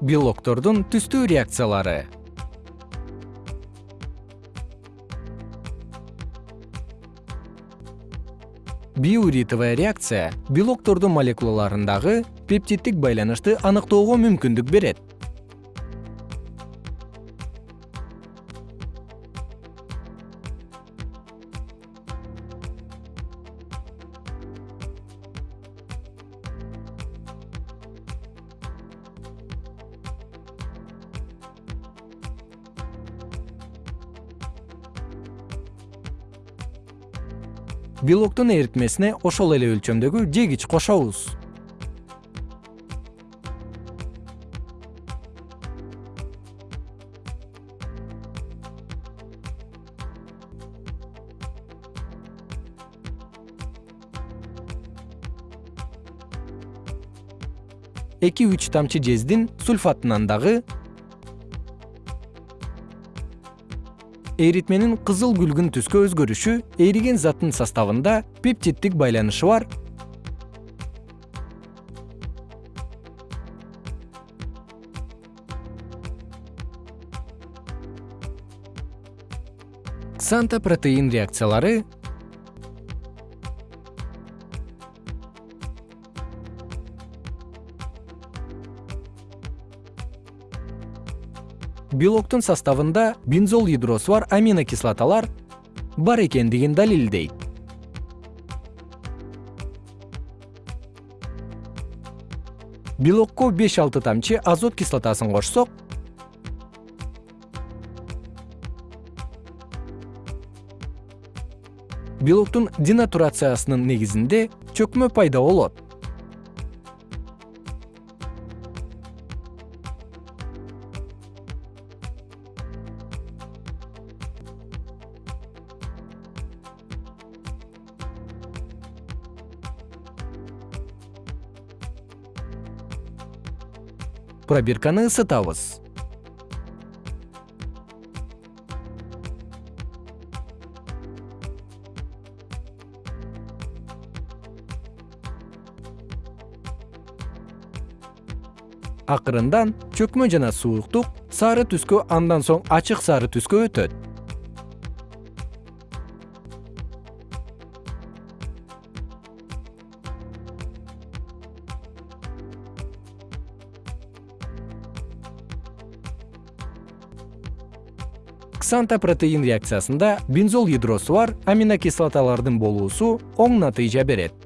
белоктордун түстүү реакциялары. Биоуритовая реакция белоктордун молекулаларындагы пептиддик байланышты аныктоого мүмкүндүк берет белоктун эритмесине ошол эле өлчөмдөгү жегич кошобуз. Тамчы жездин сульфатынан дагы эритменин кызыл күлгүн түскө өзгөрүшү эриген заттын составында пептиддик байланышы бар. Ксанта протеин реакциялары белоктун составында бензол ядросу бар аминокислоталар бар экендигин далилдейт. Белокко беш алты тамчы азот кислотасын кошсок. Белоктун денатурациясынын негизинде чөкмө пайда болот пробирканы ысытабыз. Акырындан чөкмө жана сууктук сары түскө андан соң ачык сары түскө өтөт ксанта протеин реакциясында бензол ядросу бар аминокислоталардын болуусу оң натыйжа берет